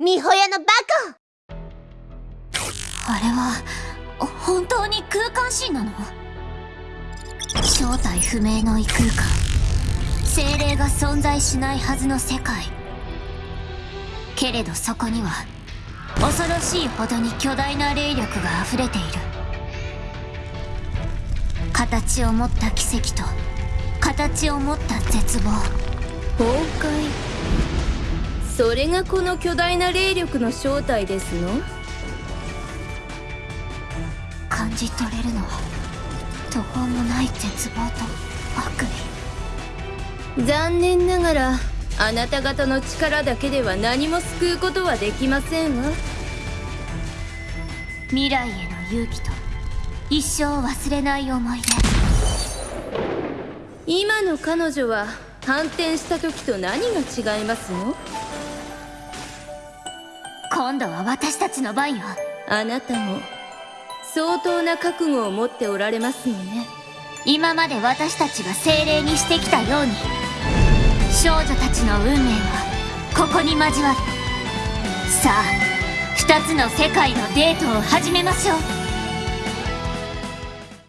美穂屋のバカあれは本当に空間神なの？正体不明の異空間。精霊が存在しないはずの世界。けれどそこには恐ろしいほどに巨大な霊力が溢れている。形を持った奇跡と形を持った絶望。崩壊それがこの巨大な霊力の正体ですの？感じ取れるのは途方もない絶望と悪意。残念ながらあなた方の力だけでは何も救うことはできませんわ。未来への勇気と一生忘れない思い出。今の彼女は反転した時と何が違いますの？今度は私たちの番よ。あなたも相当な覚悟を持っておられますのね。今まで私たちが精霊にしてきたように少女たちの運命はここに交わる。さあ二つの世界のデートを始めましょう